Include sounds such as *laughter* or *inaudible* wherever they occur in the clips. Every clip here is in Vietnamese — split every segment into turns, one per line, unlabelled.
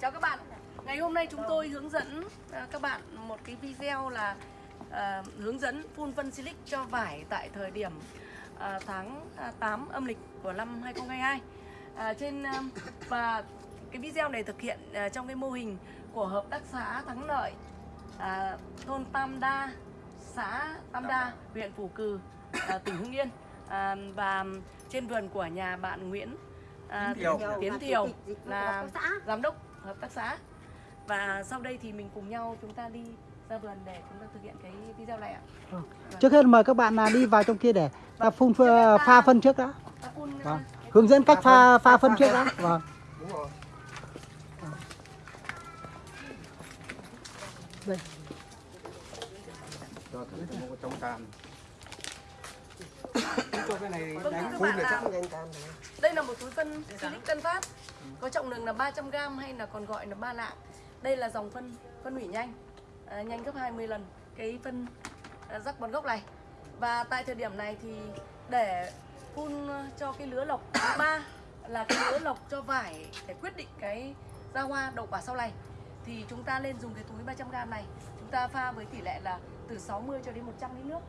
Chào các bạn. Ngày hôm nay chúng tôi hướng dẫn à, các bạn một cái video là uh, hướng dẫn phun phân silic cho vải tại thời điểm uh, tháng 8 âm lịch của năm 2022. uh, trên uh, và cái video này thực hiện uh, trong cái mô hình của hợp tác xã Thắng Lợi uh, thôn Tam Đa, xã Tam Đa, huyện Phủ Cừ, uh, tỉnh Hưng Yên. uh, và trên vườn của nhà bạn Nguyễn à,
Tiến Thiều.
Tiến Thiều là giám đốc hợp tác xã và sau đây thì mình cùng nhau chúng ta đi ra vườn để chúng ta thực hiện cái video này ạ.
Trước hết mời các bạn là đi vào trong kia để ta phun pha, pha phân trước đã. Vâng. Hướng dẫn cách pha pha phân trước đã. Vâng.
Đúng rồi.
Đây.
Cho thử một trong can. Cho cái này
Vâng,
đánh phun
bạn
này
là
chắc
đây là một túi phân Silic Tân Phát có trọng lượng là 300g hay là còn gọi là ba lạng. Đây là dòng phân phân hủy nhanh, à, nhanh gấp 20 lần cái phân à, rắc bón gốc này. Và tại thời điểm này thì để phun cho cái lứa lọc thứ ba là cái lứa lọc cho vải để quyết định cái ra hoa đậu quả sau này thì chúng ta nên dùng cái túi 300g này chúng ta pha với tỷ lệ là từ 60 cho đến 100 lít nước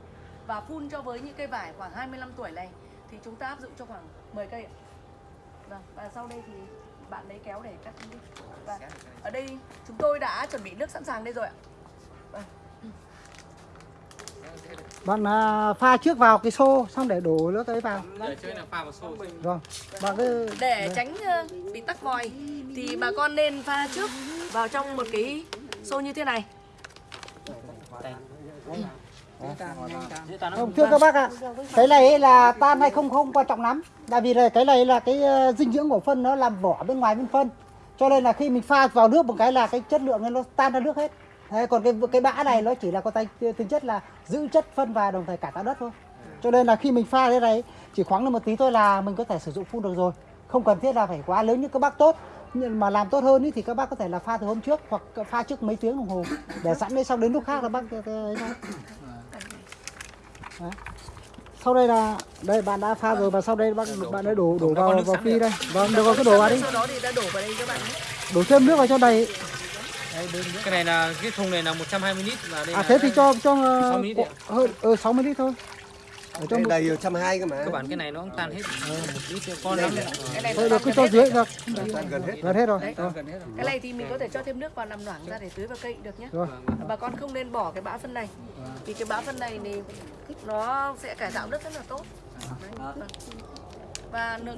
và phun cho với những cây vải khoảng 25 tuổi này thì chúng ta áp dụng cho khoảng 10 cây ạ. Vâng, và sau đây thì bạn lấy kéo để cắt đi. Và ở đây chúng tôi đã chuẩn bị nước sẵn sàng đây rồi ạ.
Bạn à, pha trước vào cái xô xong để đổ nước ấy vào.
Để chơi là pha vào xô.
Vâng. Bạn cứ
Để tránh ờ, bị tắc vòi thì bà con nên pha trước vào trong một cái xô như thế này.
Không, thưa các bác ạ, cái này là tan hay không không quan trọng lắm. Tại vì là cái này là cái ờ, dinh dưỡng của phân nó làm vỏ bên ngoài bên phân. Cho nên là khi mình pha vào nước một cái là cái chất lượng nó tan ra nước hết. Đấy, còn cái cái bã này nó chỉ là có tay tính chất là giữ chất phân và đồng thời cả tạo đất thôi. Cho nên là khi mình pha thế này chỉ khoáng lên một tí thôi là mình có thể sử dụng phun được rồi. Không cần thiết là phải quá lớn như các bác tốt. Nhưng mà làm tốt hơn ý, thì các bác có thể là pha từ hôm trước hoặc pha trước mấy tiếng đồng hồ để sẵn đấy xong đến lúc khác là bác ấy thôi. Đấy. Sau đây là đây bạn đã pha rồi và sau đây bác bạn đã đổ đổ vào vào phi đây. Vâng, được rồi cứ đổ vào đi.
Sau đó thì ta đổ vào đây các bạn. nhé.
Đổ thêm nước vào cho đầy.
Cái này là cái thùng này là 120 lít và đây
À thế thì cho cho
60 lít ạ.
hơn ờ 60 lít thôi. Ở trong một-
đầy 120 cơ mà.
cơ bản cái này nó cũng tan hết. Một lít cho con lắm.
Cái này
thôi
nó
được cứ cho dưới được.
Tan gần hết.
Gần hết rồi.
Đấy.
Rồi.
Gần hết rồi.
Cái này thì mình có thể cho thêm nước vào làm loãng ra để tưới vào cây được nhé. Bà con không nên bỏ cái bã phân này. Vì cái bã phân này thì nó sẽ cải tạo đất rất là tốt. Và nướng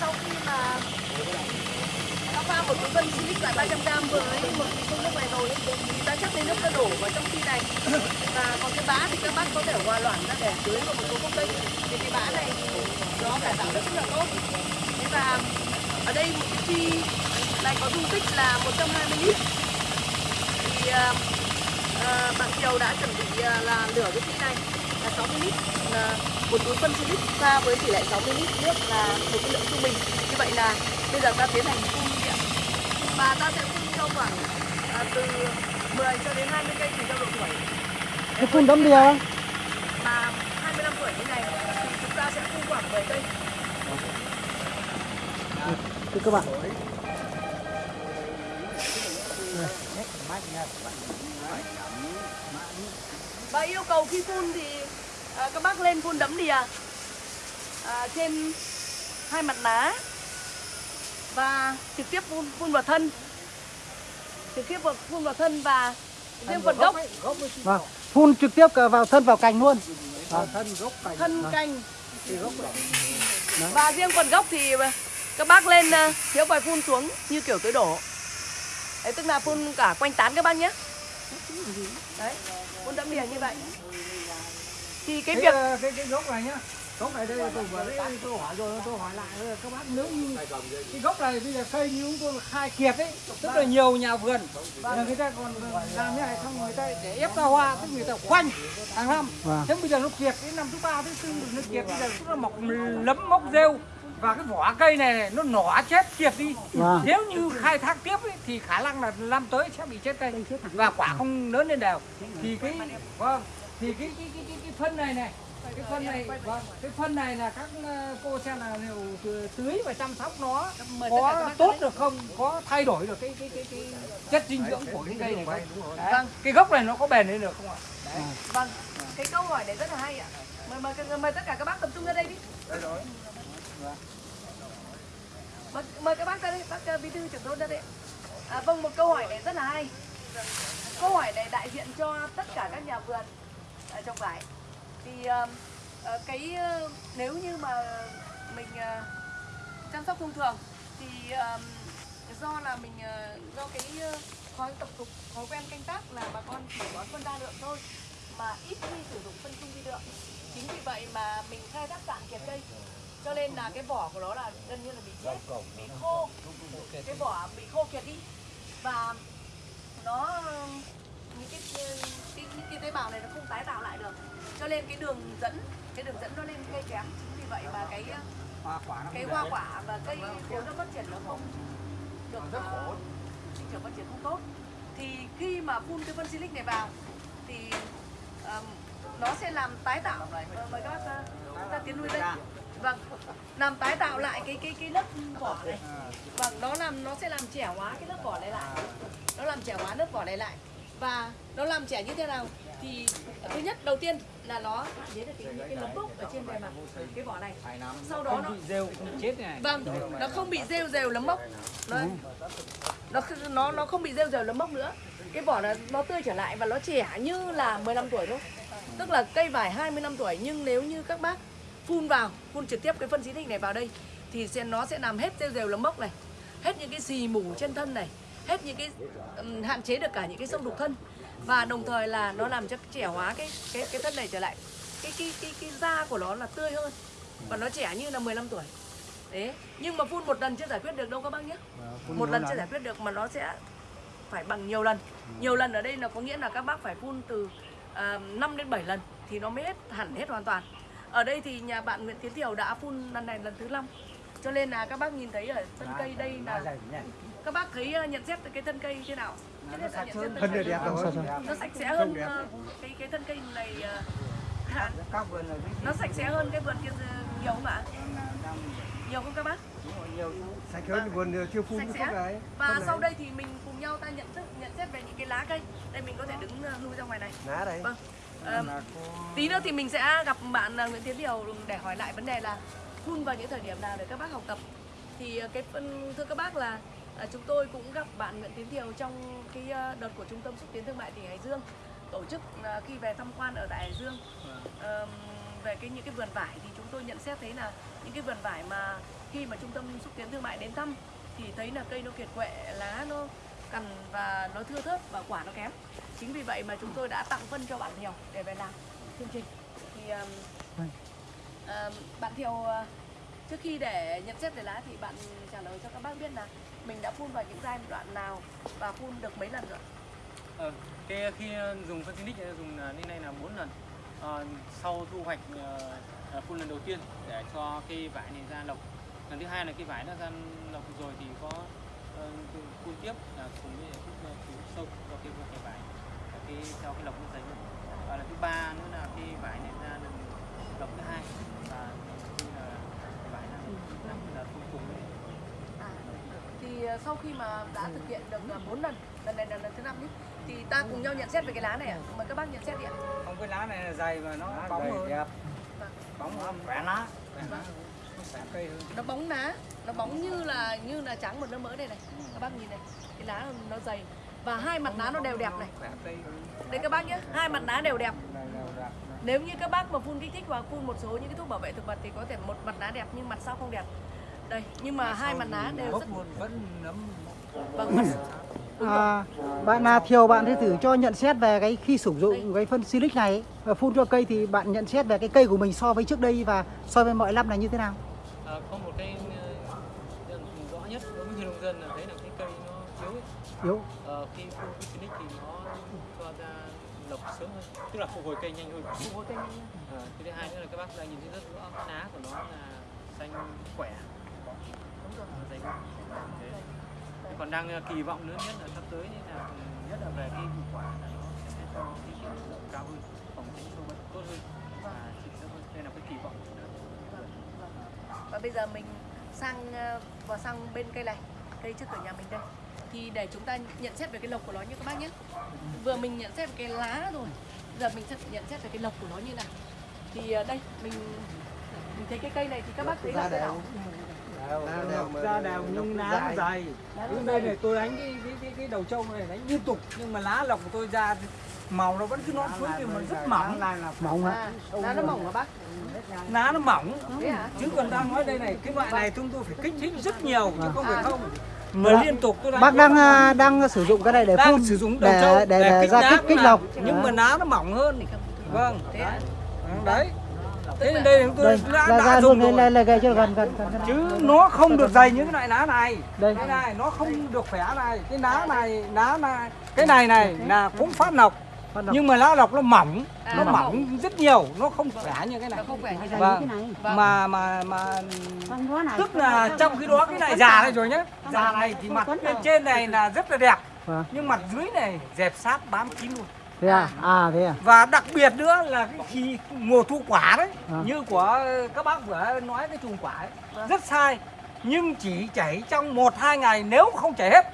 sau khi mà ta pha một túi phân silic loại 300g với một cái nước này rồi thì ta chắc lấy nước ta đổ vào trong khi này. Và còn cái bã thì các bác có thể hòa loãng ra để tưới vào một số gốc cây thì cái bã này thì nó cải tạo rất là tốt. Thế và ở đây một cái chi này có dung tích là 120 lít. Thì uh, uh, bạn Kiều đã chuẩn bị uh, là lửa cái chi này là 60 lít. Là một túi phân silic pha với tỷ lệ 60 lít nước là một cái lượng trung bình. Như vậy là bây giờ ta tiến hành phun và ta sẽ phun cho khoảng à, từ 10 cho đến 20 cây tùy theo độ tuổi
Cái phun đấm bia không?
mà 25 tuổi như này thì chúng ta sẽ phun khoảng 10 cây
Thưa các bạn.
và yêu cầu khi phun thì à, các bác lên phun đấm đìa à, trên hai mặt lá và trực tiếp phun phun vào thân. Trực tiếp vào, phun vào thân và riêng phần gốc
Vâng. Phun trực tiếp vào thân vào cành luôn. Vâng.
thân cành. Và riêng phần gốc thì các bác lên à, thiếu vòi phun xuống như kiểu tưới đổ. Đấy tức là phun cả quanh tán các bác nhé. Đấy phun đẫm đìa như vậy. Thì cái việc
cái, cái cái gốc này nhá gốc này đây tôi vừa đấy tôi hỏi rồi tôi hỏi lại các bác nếu như cái gốc này bây giờ cây như chúng tôi khai kiệt ấy tức là nhiều nhà vườn là người ta còn làm như này xong người ta để ép ra hoa tức người ta khoanh hàng năm
Vâng.
thế bây giờ nó kiệt đến năm thứ ba thứ tư nó kiệt bây giờ nó mọc lấm mốc rêu và cái vỏ cây này, nó nỏ chết kiệt đi
Vâng.
nếu như khai thác tiếp ấy, thì khả năng là năm tới sẽ bị chết cây và quả không lớn lên đều thì cái vâng thì cái cái cái cái, cái phân này này cái phân này vâng, cái phân này là các ờ, cô xem là liệu tưới và chăm sóc nó
Mời tất cả các
có tốt được không có thay đổi được cái cái cái, cái chất dinh dưỡng của cái cây này không.
Vâng.
cái gốc này nó có bền lên được không ạ
Vâng, cái câu hỏi này rất là hay ạ. Mời mời mời tất cả các bác tập trung ra đây đi. Mời, mời các bác ra đây, bác bí thư trưởng thôn ra đây. À, vâng, một câu hỏi này rất là hay. Câu hỏi này đại diện cho tất cả các nhà vườn ở trồng vải. Thì uh, ờ, ờ, cái uh, nếu như mà mình uh, chăm sóc thông thường thì ờ, do là mình uh, do cái uh, thói tập tục thói quen canh tác là bà con chỉ bón phân đa lượng thôi mà ít khi sử dụng phân chung vi lượng. Chính vì vậy mà mình khai thác cạn kiệt cây. Cho nên là cái vỏ của nó là gần như là bị chết bị khô. Cái vỏ bị khô kiệt đi. Và nó những cái, cái những cái tế bào này nó không tái tạo lại được. Cho nên cái đường dẫn cái đường dẫn nó lên cây kém. Chính vì vậy mà cái
hoa quả
cái hoa quả và cây nếu nó phát triển nó không được rất khổ. sinh trưởng phát triển không tốt. Thì khi mà phun cái phân silic này vào thì ờm, nó sẽ làm tái tạo. Ờ, mời các bác ra. Tiến lui đây vâng. Làm tái tạo lại cái cái cái lớp vỏ này. Vâng nó làm nó sẽ làm trẻ hóa cái lớp vỏ này lại. Nó làm trẻ hóa lớp vỏ này lại và nó làm trẻ như thế nào thì thứ nhất đầu tiên là nó hạn chế được cái, những cái nấm mốc ở trên bề mặt cái vỏ này sau đó nó
bị rêu không chết này
Vâng, nó không bị rêu rêu lấm mốc. Nó nó nó nó không bị rêu rêu lấm mốc nữa. Cái vỏ nó nó tươi trở lại và nó trẻ như là 15 tuổi thôi. Tức là cây vải 20 năm tuổi nhưng nếu như các bác phun vào, phun trực tiếp cái phân xịt này vào đây thì sẽ nó sẽ làm hết rêu rêu lấm mốc này, hết những cái xì mủ trên thân này, hết những cái ừm, hạn chế được cả những cái sâu đục thân và đồng thời là nó làm cho trẻ hóa cái cái cái thân này trở lại cái cái cái cái da của nó là tươi hơn và nó trẻ như là 15 tuổi Đấy, nhưng mà phun một lần chưa giải quyết được đâu các bác nhé. Một lần chưa giải quyết được mà nó sẽ phải bằng nhiều lần. Nhiều lần ở đây là có nghĩa là các bác phải phun từ à, 5 đến 7 lần thì nó mới hết hẳn hết hoàn toàn. Ở đây thì nhà bạn Nguyễn Tiến Thiều đã phun lần này lần thứ 5. Cho nên là các bác nhìn thấy ở thân cây đây là các bác thấy ờ, nhận xét cái thân cây thế nào? Hết là nhận xét thân cây.
đẹp rồi
Nó sạch sẽ hơn ờ, cái cái thân cây này ờ, nó sạch sẽ hơn cái vườn kia nhiều không ạ? Nhiều không các bác?
sạch hơn vườn chưa phun
Sạch sẽ.
thuốc đấy
Và sau đây thì mình cùng nhau ta nhận thức nhận xét về những cái lá cây. Đây mình có thể đứng lui ra ngoài này.
lá đây
Vâng. Ờ, tí nữa thì mình sẽ gặp bạn Nguyễn Tiến Điều để hỏi lại vấn đề là phun vào những thời điểm nào để các bác học tập. Thì cái phân thưa các bác là ờ, chúng tôi cũng gặp bạn Nguyễn Tiến Điều trong cái ờ, đợt của Trung tâm xúc tiến thương mại tỉnh Hải Dương tổ chức ờ, khi về tham quan ở tại Hải Dương. Ờm, về cái những cái vườn vải thì chúng tôi nhận xét thấy là những cái vườn vải mà khi mà trung tâm xúc tiến thương mại đến thăm thì thấy là cây nó kiệt quệ lá nó cằn và nó thưa thớt và quả nó kém. Chính vì vậy mà chúng tôi đã tặng phân cho bạn Thiều để về làm chương trình. Thì um, um, bạn Thiều uh, trước khi để nhận xét về lá thì bạn trả lời cho các bác biết là mình đã phun vào những giai đoạn nào và phun được mấy lần rồi
Ờ, cái ờ, khi ờ, dùng phân xinic dùng ờ, như này là 4 lần. À, sau thu hoạch à, phun lần đầu tiên để cho cây vải này ra lộc. Lần thứ hai là cây vải đã ra lộc rồi thì có phun tiếp là cùng với thuốc cứu sâu cho cây cây vải cái theo cái lộc nó dày hơn. Và lần thứ ba nữa là cây vải này ra lần lộc thứ hai và khi là cây vải là lần năm là phun cùng với
À, thì ờ, sau khi mà đã thực hiện được 4 lần, lần này là lần thứ năm nhé, thì ta cùng nhau nhận xét về cái lá này ạ. Mời các bác nhận xét đi ạ.
không cái lá này là dày và nó bóng hơn
đẹp
bóng hơn khỏe lá lá khỏe cây hơn
Nó bóng lá, nó bóng như là như là trắng một lớp mỡ đây này. Các bác nhìn này, cái lá nó dày và hai mặt lá nó đều đẹp này. Đây các bác nhé, hai mặt lá đều đẹp.
Này
Nếu như các bác mà phun kích thích và phun một số những cái thuốc bảo vệ thực vật thì có thể một mặt lá đẹp nhưng mặt sau không đẹp. Đây, nhưng mà hai mặt lá đều rất
luôn vẫn nấm
vâng. Mặt, *clears throat*
À, bạn là Thiều bạn thì thử cho nhận xét về cái khi sử dụng cái phân silic này ấy, và phun cho cây thì bạn nhận xét về cái cây của mình so với trước đây và so với mọi năm là như thế nào?
Ờ, có một cái ờ, rõ nhất đối với người nông dân là thấy là cái cây nó yếu ấy.
Yếu.
Ờ, khi phun Phoenix thì nó cho ra lộc sớm hơn tức là phục hồi cây nhanh hơn
ủng hộ cây nhanh.
Ờ, cái thứ hai nữa là các bác đang nhìn thấy rất rõ lá của nó là xanh khỏe
Đúng rồi.
hơn. Thế. Còn đang ờ, kỳ vọng nữa nhất là sắp tới là nhất là về cái hiệu quả là nó sẽ cho cái hiệu cao hơn phòng tránh sâu bệnh tốt hơn và chịu sớm hơn đây là cái kỳ vọng
và bây giờ mình sang ờ, vào sang bên cây này cây trước cửa nhà mình đây thì để chúng ta nhận xét về cái lộc của nó như các bác nhé vừa mình nhận xét về cái lá rồi giờ mình sẽ nhận xét về cái lộc của nó như nào. Thì ờ, đây mình mình thấy cái cây này thì các bác thấy là thế nào?
Ra đều nhưng lá dày nhưng đây này tôi đánh cái cái cái, cái đầu trâu này đánh liên tục nhưng mà lá lọc của tôi ra màu nó vẫn cứ non phối nhưng mà rất mỏng.
mỏng ạ
à, lá nó mỏng hả bác?
Lá nó mỏng.
Thế hả?
Chứ còn đang nói đây này cái loại này chúng tôi phải kích thích rất nhiều chứ không phải không mà liên tục tôi
bác đang à, đang sử dụng cái này để
đang
phun
sử dụng
để để, để, ra kích kích
là-
lọc.
nhưng mà lá nó mỏng hơn. Vâng
thế hả
đấy. Thế nên đây chúng tôi
đây
đã,
ra
đã
ra
dùng
luôn
rồi.
lên lên gây cho gần gần gần gần.
chứ nó không được dày như cái loại lá này.
Đây.
Cái này nó không được khỏe này. Cái lá này lá này cái này này là cũng phát
lộc.
Nhưng mà lá lọc nó mỏng
À,
nó
nó
mỏng rất nhiều nó không khỏe như cái này.
Nó không khỏe như thế
vâng.
Vâng.
mà mà mà tức là trong khi đó cái này già này rồi nhá. già này thì mặt bên trên này là rất là đẹp.
Vâng.
nhưng mặt dưới này dẹp sát bám kín luôn.
Thế à? À thế à?
Và đặc biệt nữa là cái khi mùa thu quả đấy
À.
như của các bác vừa nói cái chùm quả ấy rất sai. Nhưng chỉ chảy trong một hai ngày nếu không chảy hết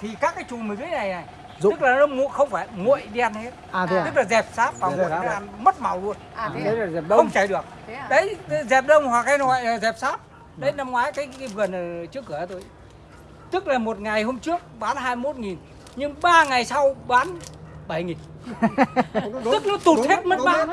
thì các cái chùm ở dưới này này
Rụng.
tức là nó mu- không phải nguội đen hết.
À thế à?
Tức là dẹp sáp và
Thế
nguội
là
nó ăn mất màu luôn.
À thế à?
là dẹp
không chảy được.
Thế à?
Đấy dẹp đông hoặc cái loại là dẹp sáp. Đấy năm ngoái cái, cái vườn ở trước cửa tôi. Tức là một ngày hôm trước bán 21 nghìn nhưng ba ngày sau bán 7 nghìn. Tức nó tụt hết mất mã.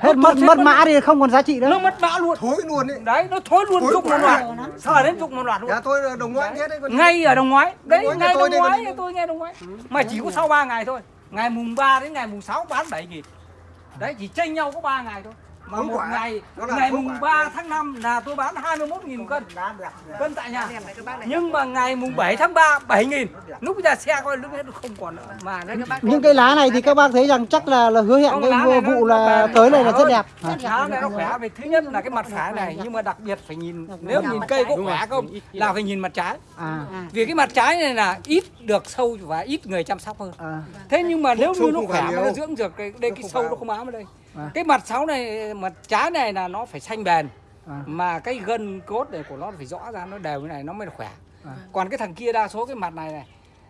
hết mất mất mã thì không còn giá trị nữa.
Nó mất mã luôn.
Thối luôn đấy
đấy nó thối luôn
Thối
rụng một loạt. Sờ đến rụng một loạt luôn?
Nhà tôi đồng ngoại hết đấy
ngay ở đồng ngoái. Đấy
ngoái
ngay đồng ngoái tôi nghe đồng ngoái. Mà chỉ có sau 3 ngày thôi. Ngày mùng 3 đến ngày mùng 6 bán 7 nghìn. Đấy chỉ tranh nhau có 3 ngày thôi mà một
quả.
ngày ngày mùng
quả.
3 tháng 5 là tôi bán 21 nghìn cân. cân tại nhà. Nhưng mà ngày mùng 7 tháng 3 7 nghìn. Lúc ra xe coi lúc hết không còn nữa. Mà
những cây lá này thì các bác thấy rằng chắc là là hứa hẹn cái vụ
nó
là tới này là rất đẹp.
Lá này nó khỏe. Về thứ nhất là cái mặt phải này nhưng mà đặc biệt phải nhìn nếu nhìn cây có khỏe không là phải nhìn mặt trái.
À.
Vì cái mặt trái này là ít được sâu và ít người chăm sóc hơn.
À.
Thế nhưng mà nếu như nó khỏe mà nó dưỡng được cái đây cái sâu nó không ám ở đây
À.
cái mặt sáu này mặt trái này là nó phải xanh bền
À.
mà cái gân cốt này của nó phải rõ ra nó đều như này nó mới khỏe
À.
còn cái thằng kia đa số cái mặt này này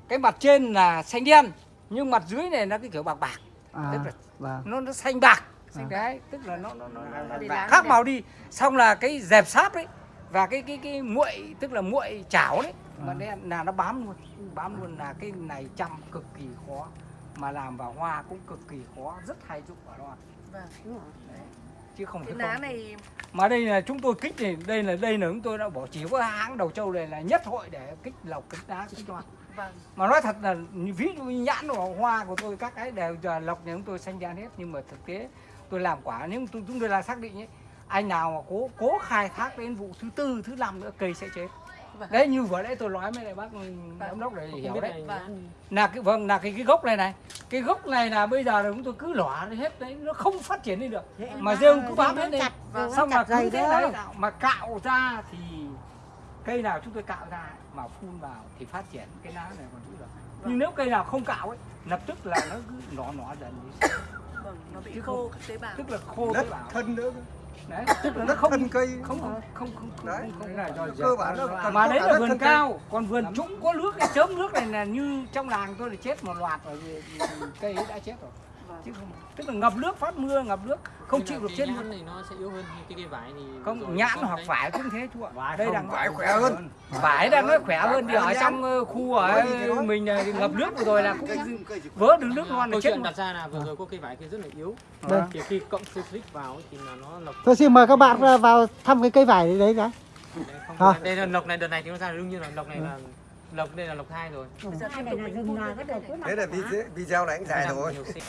cái mặt trên là xanh đen nhưng mặt dưới này nó cái kiểu bạc bạc
à
Tức là
vâng
nó nó xanh bạc
À.
đấy tức là nó nó, nó,
Nó đi
khác
đẹp.
màu đi xong là cái dẹp sáp đấy và cái cái cái muội tức là muội chảo đấy mà
À.
đen là nó bám luôn bám luôn là cái này chăm cực kỳ khó mà làm vào hoa cũng cực kỳ khó rất hay dụng ở đó
Vâng.
chứ không
cái lá
không.
này
mà đây là chúng tôi kích này đây là đây là chúng tôi đã bỏ chỉ có hãng đầu châu này là nhất hội để kích lọc kích đá kích hoa
vâng.
Mà nói thật là ví dụ như nhãn của hoa của tôi các cái đều giờ lọc nhà chúng tôi xanh đen hết. Nhưng mà thực tế tôi làm quả tôi chúng tôi là xác định ấy anh nào mà cố cố khai thác đến vụ thứ tư thứ năm nữa cây sẽ chết
Vâng.
đấy như vừa nãy tôi nói với lại bác giám đốc để hiểu đấy.
vâng.
Là cái vâng là cái cái gốc này này. Cái gốc này là bây giờ là chúng tôi cứ lỏa hết đấy nó không phát triển đi được. Mà rêu cứ bám hết đi
Vâng.
xong mà cứ
dày
thế đấy mà cạo ra thì cây nào chúng tôi cạo ra mà phun vào thì phát triển cái lá này còn giữ được. Nhưng nếu cây nào không cạo ấy lập tức là nó cứ nọ nọ dần đi.
Vâng nó bị
Chứ
khô các tế bào.
tức là khô
đất
tế bào.
thân nữa
đấy. Tức là nó không
thân cây.
không không không không
Đấy.
không, không là do
cơ bản nó cần
mà đấy là vườn cao còn vườn trũng có nước cái chớm nước này là như trong làng tôi là chết một loạt rồi cây đã chết rồi chứ không tức là ngập nước phát mưa ngập nước không chịu được chết
cái
luôn.
này nó sẽ yếu hơn cái cây vải thì
không nhãn hoặc vải cũng thế chú ạ. Đây đang
vải khỏe hơn.
vải. Đang nói khỏe hơn thì ở trong ờ, khu ở mình này ngập nước vừa rồi là cũng vỡ được nước non là chết
đặt ra là vừa rồi có cây vải kia rất là yếu.
Vâng.
thì khi cộng sulfuric vào thì là nó lọc
tôi xin mời các bạn vào thăm cái cây vải đấy cái À.
đây là lọc này đợt này thì nó ra đương nhiên là lọc này là lọc đây là lọc hai rồi.
Này
thế là video, này anh dài rồi
nhiều xị-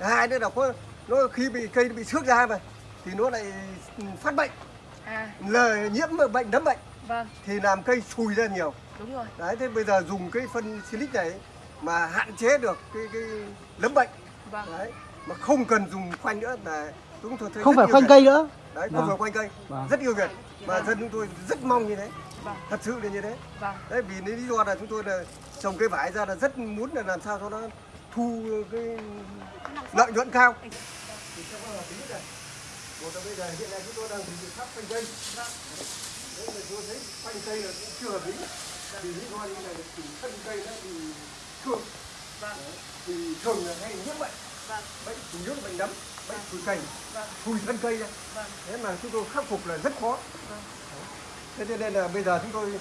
đấy. Hai nữa là có nó khi bị cây bị xước ra mà thì nó lại phát bệnh.
À.
Lời nhiễm bệnh nấm bệnh.
Vâng.
Thì làm cây sùi ra nhiều.
Đúng rồi.
Đấy thế bây giờ dùng cái phân silic này mà hạn chế được cái cái nấm bệnh.
Vâng.
Đấy mà không cần dùng khoanh nữa là chúng tôi thấy
không phải khoanh cây nữa.
Đấy không
Vâng.
phải khoanh cây.
Vâng.
rất yêu Việt. Và dân chúng tôi rất mong như thế.
Vâng.
thật sự là như thế.
Vâng.
đấy vì lý do là chúng tôi là trồng cây vải ra là rất muốn là làm sao cho nó thu cái lợi nhuận cao thì một là bây giờ hiện nay chúng tôi đang dùng biện pháp khoanh cây đấy là tôi thấy khoanh cây là cũng chưa hợp lý vì lý do như này là thì thân cây nó thương
Vâng.
thì thường là hay nhiễm bệnh
Vâng.
bệnh chủ yếu là bệnh nấm bệnh phủi cành
Vâng.
phủi thân cây ra
Vâng.
thế mà chúng tôi khắc phục là rất khó
Vâng.
thế cho nên là bây giờ chúng tôi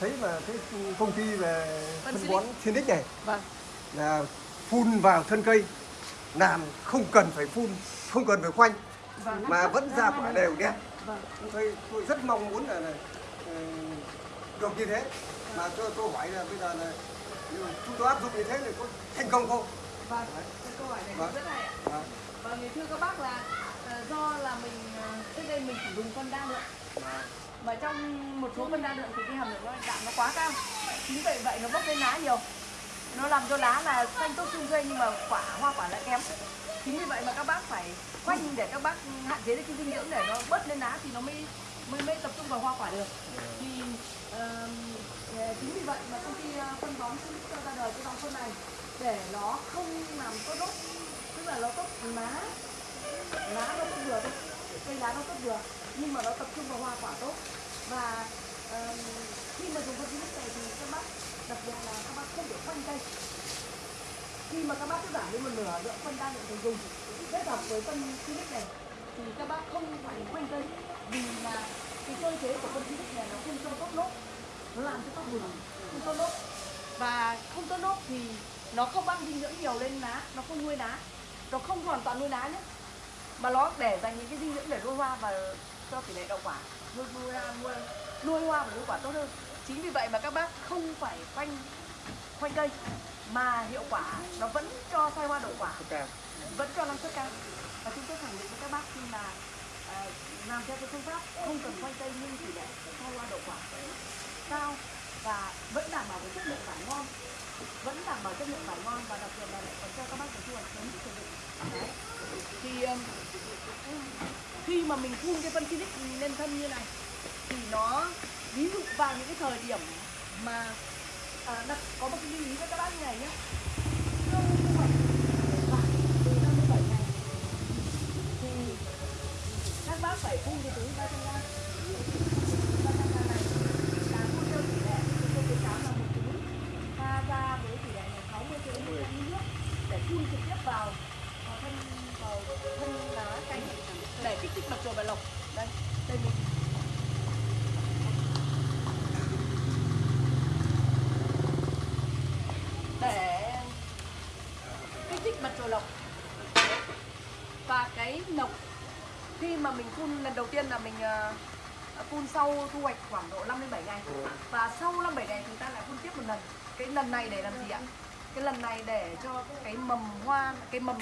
thấy mà cái công ty về
Phân
bón Sinic này
Vâng.
là phun vào thân cây làm không cần phải phun không cần phải khoanh
Vâng.
mà vẫn ra quả đều đẹp
Vâng.
tôi tôi rất mong muốn là, là ừ, được như thế mà tôi tôi hỏi là bây giờ là chúng tôi áp dụng như thế thì có thành công không
Vâng. Câu hỏi này
Vâng.
rất hay ạ.
Vâng.
Vâng, thưa các bác là ờ, do là mình ờ, trước đây mình chỉ dùng phân đa lượng mà trong một số phân đa lượng thì cái hàm lượng nó đạm nó quá cao chính vậy vậy nó bốc lên lá nhiều nó làm cho lá là xanh tốt xung dây nhưng mà quả hoa quả lại kém. Chính vì vậy mà các bác phải khoanh để các bác hạn chế được cái dinh dưỡng để nó bớt lên lá thì nó mới mới mới tập trung vào hoa quả được. Thì uh, chính vì vậy mà công ty ờ, phân bón cho ra đời cái dòng phân này để nó không làm tốt đốt. Tức là nó tốt lá lá nó cũng vừa thôi cây lá nó tốt vừa nhưng mà nó tập trung vào hoa quả tốt. Và uh, khi mà dùng phân Silic này thì các bác đặc biệt là các bác không được khoanh cây khi mà các bác cứ giảm đi một nửa lượng phân đa lượng dùng dùng. Kết hợp với phân Silic này thì các bác không phải khoanh cây vì là cái cơ chế của phân Silic này nó không cho tốt nốt. Nó làm cho tóc bùn không tốt nốt. Và không tốt nốt thì nó không băng dinh dưỡng nhiều lên lá nó không nuôi lá nó không hoàn toàn nuôi lá nhé. Mà nó để dành những cái dinh dưỡng để nuôi hoa và cho tỷ lệ đậu quả. Nuôi nuôi nuôi, nuôi hoa và nuôi quả tốt hơn chính vì vậy mà các bác không phải khoanh khoanh cây mà hiệu quả nó vẫn cho sai hoa đậu quả vẫn cho năng suất cao. Và chúng tôi khẳng định với các bác khi mà à, làm theo cái phương pháp không cần khoanh cây nhưng tỷ lệ sai hoa đậu quả cao và vẫn đảm bảo cái chất lượng vải ngon vẫn đảm bảo chất lượng vải ngon và đặc biệt là lại còn cho các bác cái thu hoạch sớm sử dụng Đấy. thì um, khi mà mình phun cái phân Silic lên thân như này thì nó ví dụ vào những cái thời điểm mà à, đặt, có một cái lưu ý cho các bác như này nhé Sau thu hoạch vải từ 57 ngày thì các bác phải phun cái túi 300 gram 300 gram này là phun theo tỷ lệ chúng tôi khuyến cáo là một túi pha ra với tỷ lệ là 60 ml nước để phun trực tiếp vào vào thân vào thân lá cành để kích thích mặt trời và lộc đây đây mình để kích thích mặt trời lộc và cái nọc khi mà mình phun lần đầu tiên là mình ờ, phun sau thu hoạch khoảng độ 5 đến 7 ngày. Và sau 5 7 ngày chúng ta lại phun tiếp một lần. Cái lần này để làm gì ạ? Cái lần này để cho cái mầm hoa, cái mầm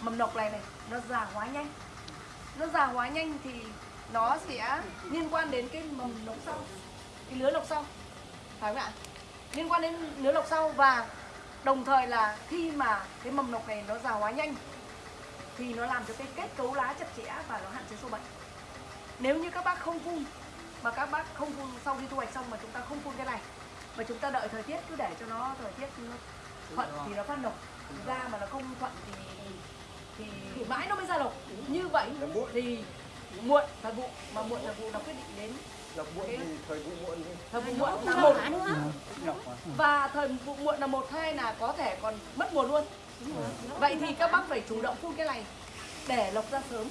mầm nọc này này, nó già hóa nhanh. Nó già hóa nhanh thì nó sẽ liên quan đến cái mầm nọc sau, cái lứa nọc sau. Phải không ạ? Liên quan đến lứa nọc sau và đồng thời là khi mà cái mầm nọc này nó già hóa nhanh thì nó làm cho cái kết cấu lá chặt chẽ và nó hạn chế sâu bệnh nếu như các bác không phun mà các bác không phun sau khi thu hoạch xong mà chúng ta không phun cái này mà chúng ta đợi thời tiết cứ để cho nó thời tiết nó thuận thì nó phát lộc ra mà nó không thuận thì thì, thì mãi nó mới ra lộc như vậy thì muộn. thời vụ mà muộn thời vụ nó quyết định đến
lọc muộn thì thời vụ muộn thì
thời vụ muộn là một. và thời vụ muộn là một hai là có thể còn mất mùa luôn. Vậy thì các bác phải chủ động phun cái này để lộc ra sớm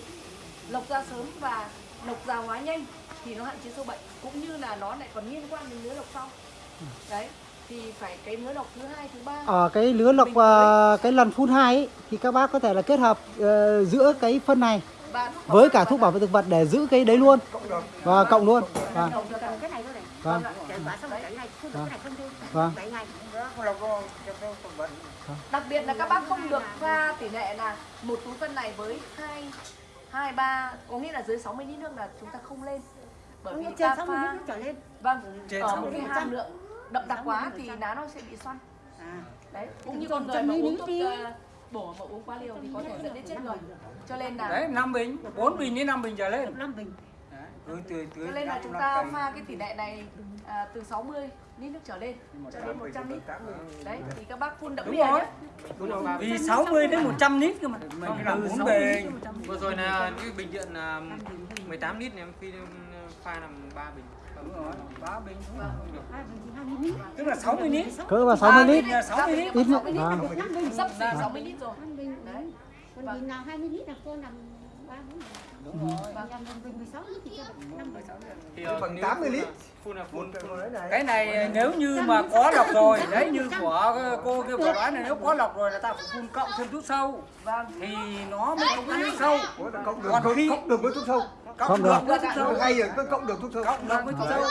lộc ra sớm và lộc già hóa nhanh thì nó hạn chế sâu bệnh cũng như là nó lại còn liên quan đến lứa lộc sau. Đấy thì phải cái lứa lộc thứ hai thứ ba.
Ở cái lứa lọc ờ, cái lần phun hai ấy, thì các bác có thể là kết hợp ờ, giữa cái phân này với cả thuốc bảo vệ thực vật để giữ cái đấy luôn. Và cộng luôn. Vâng. Vâng. Vâng.
Ngày.
đặc biệt là các bác không được pha tỷ lệ là một túi phân này với hai hai ba có nghĩa là dưới 60 lít nước là chúng ta không lên. Bởi vì
Trên
ta
60
pha
lít trở lên.
vâng
Trên
ở một
60
cái hàm lượng đậm đặc quá thì
60%.
lá nó sẽ bị xoăn.
À.
đấy cũng như con người mà
100
uống thuốc ờ, bổ mà uống quá liều thì có thể dẫn đến chết người cho nên là
đấy 5 bình 4 bình đến 5 bình trở lên.
Năm bình.
Đấy, tưới tưới tưới
cho nên là
năm-
chúng
năm
ta pha cái tỷ lệ này à, từ 60 lít nước trở lên. Cho đến 100 lít đấy thì các bác phun đậm
rồi.
nhé.
Vì 60 đến 100 lít cơ mà. Không từ 4 bình
vừa rồi là cái bình điện là 18 lít này em phi pha làm 3 bình.
Đúng rồi 3 bình
lít.
Tức là 60 lít.
Cỡ vào 60 lít.
là 60 lít.
Ít
lít.
vâng.
sắp xỉ 60 lít rồi.
Năm bình
đấy.
Còn bình nào hai mươi lít là cô làm
Cái
ờ,
phần
nếu
80 lít.
phun là phun
một một đấy này?
Cái này nếu như mà có lọc rồi đấy như của cô kia vừa nói này nếu có lọc rồi là ta phải phun cộng thêm thuốc sâu.
Vâng.
Thì nó mới không thuốc sâu. Còn khi-
cộng được với thuốc sâu.
Cộng
Không
được. với thuốc sâu.
Hay rồi có cộng được thuốc sâu.
Cộng được với thuốc sâu.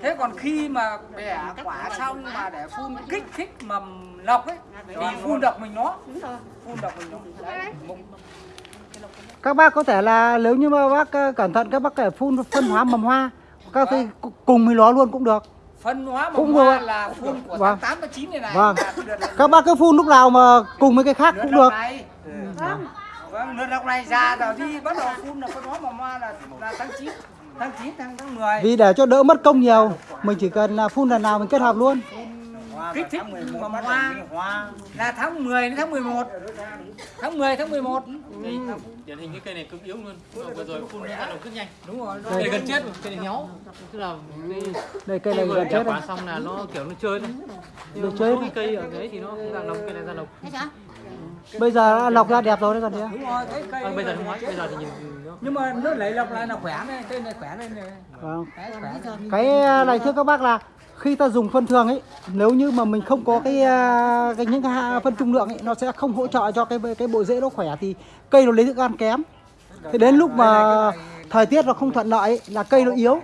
Thế còn khi mà bẻ quả xong mà để phun kích thích mầm lọc ấy thì phun độc mình nó.
Đúng rồi
phun độc mình nó
các bác có thể là nếu như mà bác ờ, cẩn thận các bác thể phun phân hóa mầm hoa. Các khi cùng với nó luôn cũng được.
Phân hóa mầm
Cũng
hoa
được.
là phun của
Vâng.
tháng 8 và 9 này này.
Vâng. các bác cứ phun lúc nào mà cùng với cái khác cũng được.
Này.
Vâng.
Vâng đợt độc này ra rồi đi. Bắt đầu phun là phân hóa mầm hoa là là tháng 9 tháng 9 tháng tháng 10
vì để cho đỡ mất công nhiều mình chỉ cần là phun lần nào mình kết hợp luôn
kích thích mầm hoa là tháng 10 đến tháng 11 tháng 10 tháng 11
Đây, điển hình cái cây này cực yếu luôn. Vừa rồi phun ra đầu rất nhanh.
Đúng rồi
cây này gần chết cây này héo. Tức là
đây cây này
vừa
gần chết
quả xong là nó kiểu nó chơi thôi.
Nó chơi
cái cây ở đấy thì nó không ra lộc cây này ra lộc
sao?
Bây giờ đã lọc ra đẹp rồi đấy còn gì nữa.
đúng rồi cái cây
à, bây giờ không nói bây giờ thì nhìn nó
nhưng mà nó lấy lọc lại là khỏe này cây này khỏe lên này
vâng.
đấy
cái này thưa các bác là khi ta dùng phân thường ấy nếu như mà mình không có cái, à, cái những cái phân trung lượng ấy nó sẽ không hỗ trợ cho cái cái bộ rễ nó khỏe thì cây nó lấy thức ăn kém. Thế đến lúc mà thời tiết nó không thuận lợi ấy, là cây nó yếu.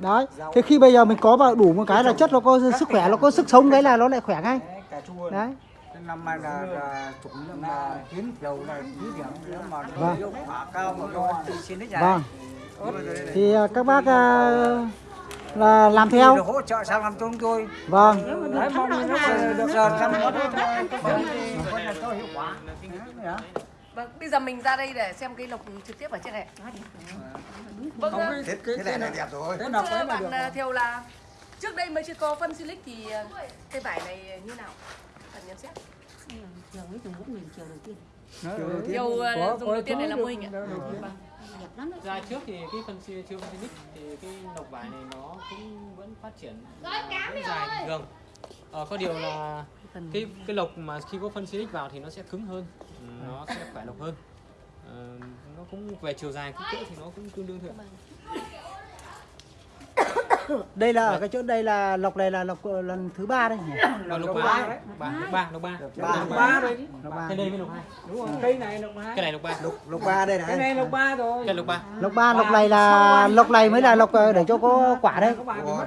Đấy thế khi bây giờ mình có vào đủ một cái là chất nó có sức khỏe nó có sức sống đấy là nó lại khỏe ngay.
Đấy, năm nay là, là chủng là kiến dầu là thí điểm nếu mà
Vâng.
hiệu quả cao mà cho xin đích dài
vâng thì à, các bác à, là làm theo.
được hỗ trợ sang làm cho chúng tôi
vâng.
Đấy mong được hiệu quả.
Vâng bây giờ mình ra đây để xem cái lộc trực tiếp ở trên này. Vâng
không
ờ,
cái
thế,
cái
thế này là đẹp rồi.
cái
thưa
ấy là được
bạn à, Thiều là trước đây mới chưa có phân silic thì à, cây vải này như nào? Bạn nhận xét.
Chiều ấy dùng bốn mình chiều đầu tiên.
Thiều à, dùng đầu tiên này là mô hình ạ
đẹp lắm đấy.
Ra trước thì cái phân chưa phân xinic thì cái lộc vải này nó cũng vẫn phát triển. Vẫn dài bình thường. Ờ, có điều là cái cái lộc mà khi có phân xinic vào thì nó sẽ cứng hơn. Nó sẽ khỏe lộc hơn. Ờ, nó cũng về chiều dài kích cỡ thì nó cũng tương đương thôi *coughs*
đây là ở cái chỗ đây là lọc này là lọc ờ, lần thứ ba đây nhỉ?
Lộc ba lộc ba. Lộc ba lộc ba.
Rồi
lọc ba
cái đây mới lộc hai.
Đúng rồi cây này lộc hai
cái này lộc ba.
Lục ba đây
cái
này
này lộc ba rồi.
Cái lộc ba.
Lọc ba lọc này là lọc này mới là lọc ờ, để cho có quả
mất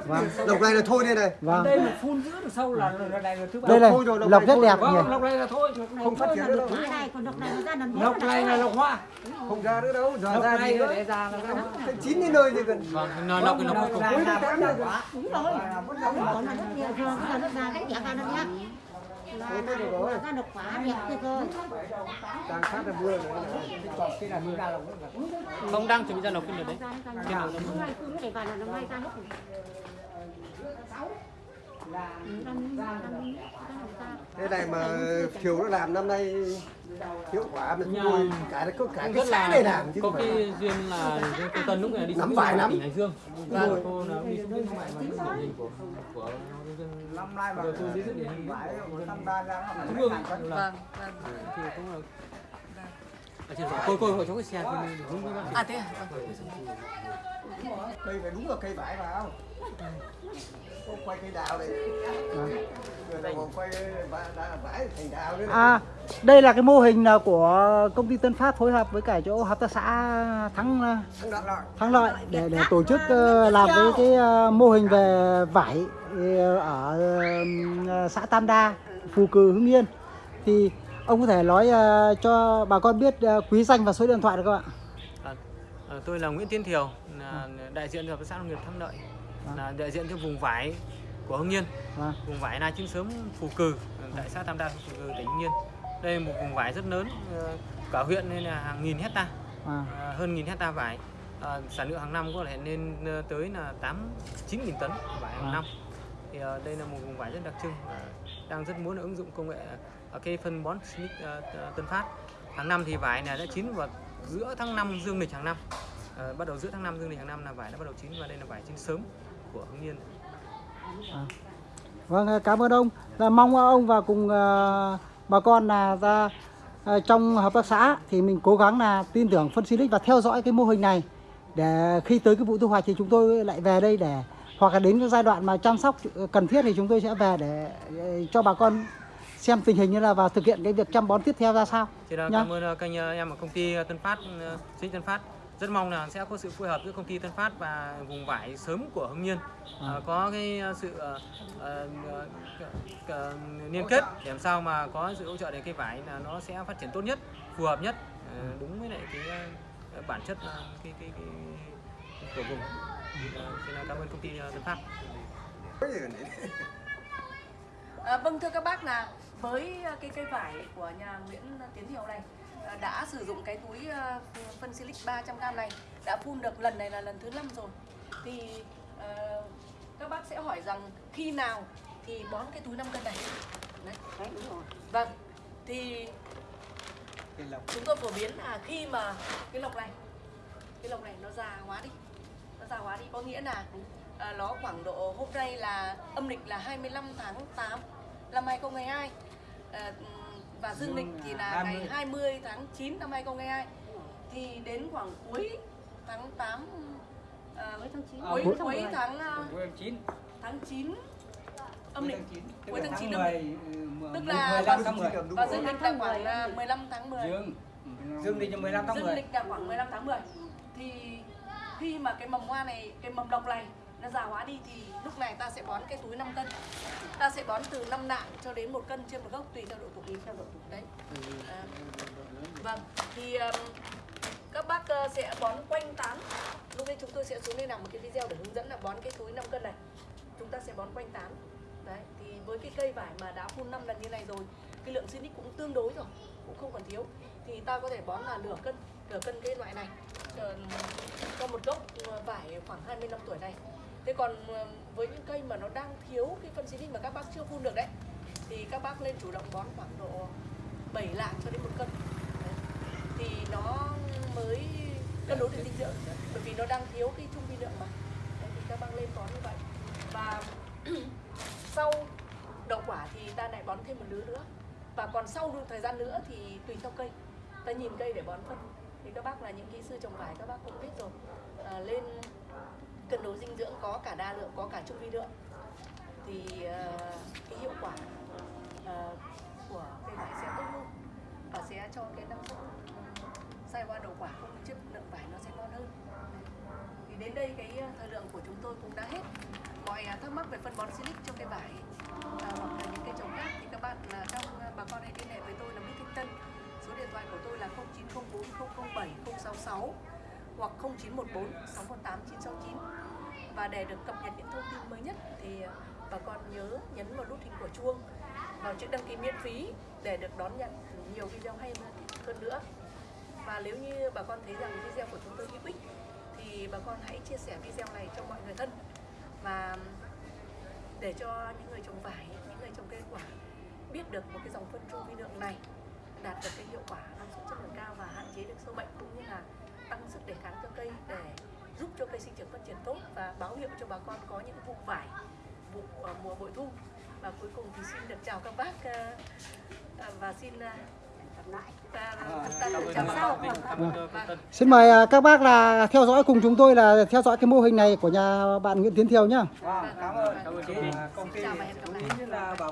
Vâng. lục này là thôi đây này.
Vâng.
Đây mà phun giữa được sâu là này là thứ ba.
Đây này
thôi rồi, lọc
lọc
này
rất đẹp nhỉ?
Vâng lộc này là thôi
không phát triển đâu.
quả này còn độc này nó ra làm bốn
lộc này là lộc hoa
không ra nữa đâu giờ ra
này
đi nữa. chín đến nơi thì gần.
Vâng nó lộc cái
là là là
đúng rồi còn là rất nhiều. Thường là nó ra cái đẹp ra nó nhá. Là là ra độc quả đẹp kia cơ.
Đang phát ra mưa rồi.
Cái này mình ra lộc
không đang chuẩn bị ra lộc cái đấy.
nó ra nó để vào là nó mai ra hết
thế này mà chiều nó làm năm nay hiệu quả mình
Nhà-
nuôi cả có cả cái
rất
xã
là
này làm chứ
có
phải
cái duyên là cái cô Tân lúc này đi
Nắm
xuống
vải lắm.
Hải Dương. Vâng. cô là đi xuống bên ngoài mà nó điển hình của của
năm nay mà
tôi giới thiệu điển hình
ra nó
vâng vâng.
Thì cũng là ở trên rồi cô cô cho cái xe bác
à thế à? Vâng.
đây phải đúng là cây vải vào quay cây đào này
à đây là cái mô hình là của công ty Tân Phát phối hợp với cả chỗ hợp tác xã Thắng ờ,
Thắng lợi.
Thắng Lợi để để tổ chức ờ, làm cái cái ờ, mô hình về vải ờ, ở xã Tam Đa, Phù Cử, Hưng Yên. Thì ông có thể nói cho bà con biết quý danh và số điện thoại được không ạ?
À, à, tôi là Nguyễn Tiến Thiều đại diện hợp tác xã nông nghiệp Thắng Lợi là đại diện cho vùng vải của Hưng Yên.
Vâng.
vùng vải na chín sớm Phù Cử tại xã Tam Đa Phù Cử tỉnh Hưng Yên. Đây là một vùng vải rất lớn ờ, cả huyện nên là hàng nghìn hecta
à.
à, hơn nghìn hecta vải. À, sản lượng hàng năm có thể lên tới là 8 9 nghìn tấn vải hàng
À.
năm. Thì ờ, đây là một vùng vải rất đặc trưng và đang rất muốn ứng dụng công nghệ ở cái phân bón Silic ờ, Tân Phát. Hàng năm thì vải này đã chín vào giữa tháng 5 dương lịch hàng năm. Ờ, bắt đầu giữa tháng 5 dương lịch hàng năm là vải đã bắt đầu chín và đây là vải chín sớm của Hưng Yên
Vâng, ờ, cảm ơn ông. Là mong ông và cùng ờ, bà con là ra ờ, trong hợp tác xã thì mình cố gắng là tin tưởng phân Silic và theo dõi cái mô hình này để khi tới cái vụ thu hoạch thì chúng tôi lại về đây để hoặc là đến cái giai đoạn mà chăm sóc cần thiết thì chúng tôi sẽ về để cho bà con xem tình hình như là và thực hiện cái việc chăm bón tiếp theo ra sao. Nhá.
cảm ơn kênh em ở công ty Tân Phát, Silic Tân Phát. Rất mong là sẽ có sự phối hợp giữa công ty Tân Phát và vùng vải sớm của Hưng Yên. Ờ, có cái ờ, sự ờ, liên kết để làm sao mà có sự hỗ trợ để cây vải là nó sẽ phát triển tốt nhất, phù hợp nhất, ờ, đúng với lại cái bản chất cái cái cái của vùng. Xin cảm ơn công ty Tân Phát.
À, vâng thưa các bác là với à, cái cây vải của nhà Nguyễn Tiến Hiệu này à, đã sử dụng cái túi à, phân silic 300g này đã phun được lần này là lần thứ năm rồi. Thì à, các bác sẽ hỏi rằng khi nào thì bón cái túi 5 cân này? Đấy. vâng. Thì chúng tôi phổ biến là khi mà cái lọc này cái lọc này nó già hóa đi nó già hóa đi có nghĩa là à, nó khoảng độ hôm nay là âm lịch là 25 tháng 8 năm 2022 à, và dương lịch thì là ngày 20 tháng 9 năm 2022 thì đến khoảng cuối tháng 8 à, cuối tháng 9 cuối,
cuối
cuối tháng à,
Cuối chín.
tháng 9 âm lịch. cuối tháng 9
tháng
âm lịch.
10,
Tức là
15 tháng 10.
và dương lịch là khoảng à, 15 tháng 10
Dương. Dương lịch là 15 tháng
dương
10.
lịch là khoảng 15 tháng 10 thì khi mà cái mầm hoa này cái mầm độc này nó già hóa đi thì lúc này ta sẽ bón cái túi 5 cân. Ta sẽ bón từ 5 nạng cho đến một cân trên một gốc tùy theo độ tuổi theo độ tuổi đấy. À, vâng thì um, các bác uh, sẽ bón quanh tán. Lúc đấy chúng tôi sẽ xuống đây làm một cái video để hướng dẫn là bón cái túi 5 cân này. Chúng ta sẽ bón quanh tán. Đấy thì với cái cây vải mà đã phun 5 lần như này rồi cái lượng Sinic cũng tương đối rồi cũng không còn thiếu. Thì ta có thể bón là nửa cân nửa cân cái loại này. Ờ, cho một gốc ờ, vải khoảng 20 năm tuổi này thế còn ờ, với những cây mà nó đang thiếu cái phân Sinic mà các bác chưa phun được đấy thì các bác lên chủ động bón khoảng độ 7 lạng cho đến một cân. Đấy. thì nó mới cân đối được dinh dưỡng bởi vì nó đang thiếu cái trung vi lượng mà. Đấy, thì các bác lên bón như vậy. Và *clears throat* sau đậu quả thì ta lại bón thêm một lứa nữa. Và còn sau một thời gian nữa thì tùy theo cây. Ta nhìn cây để bón phân. Thì các bác là những kỹ sư trồng vải các bác cũng biết rồi. À, lên cân đối dinh dưỡng có cả đa lượng có cả trung vi lượng. Thì uh, cái hiệu quả uh, của cây vải sẽ tốt hơn và sẽ cho cái năng suất sai hoa đầu quả cũng như chất lượng vải nó sẽ ngon hơn. Thì đến đây cái ờ, thời lượng của chúng tôi cũng đã hết. Mọi à, thắc mắc về phân bón silic cho cây vải à, hoặc là những cây trồng khác thì các bạn là trong à, bà con hãy liên hệ với tôi là Mỹ Thanh Tân. Số điện thoại của tôi là 0904 007 066 hoặc 0914 618 969 và để được cập nhật những thông tin mới nhất thì ờ, bà con nhớ nhấn vào nút hình của chuông vào chữ đăng ký miễn phí để được đón nhận nhiều video hay hơn nữa. Và nếu như bà con thấy rằng video của chúng tôi hữu ích thì bà con hãy chia sẻ video này cho mọi người thân và để cho những người trồng vải, những người trồng cây quả biết được một cái dòng phân trung vi lượng này đạt được cái hiệu quả năng suất chất lượng cao và hạn chế được sâu bệnh cũng như là tăng sức đề kháng cho cây để giúp cho cây sinh trưởng phát triển tốt và báo hiệu cho bà con có những vụ vải vụ ờ, mùa bội thu và cuối cùng thì xin được chào các bác ờ, ờ, và xin
tân.
Xin mời à, các bác là theo dõi cùng chúng tôi là theo dõi cái mô hình này của nhà bạn Nguyễn Tiến Thiều nhá.
Vâng, cảm ơn.
Cảm ơn công ty.
công ty
Chào và hẹn gặp lại.
cũng như là bảo